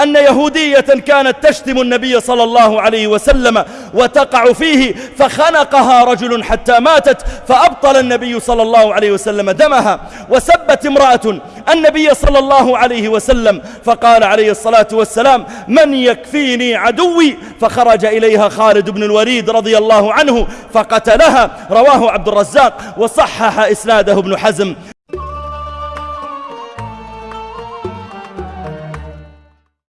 أن يهودية كانت تشتم النبي صلى الله عليه وسلم وتقع فيه فخنقها رجل حتى ماتت فأبطل النبي صلى الله عليه وسلم دمها. وسبت امرأة النبي صلى الله عليه وسلم فقال عليه الصلاة والسلام من يكفيني عدوي؟ فخرج إليها خالد بن الوليد رضي الله عنه فقتلها. رواه عبد الرزاق وصحح إسناده ابن حزم.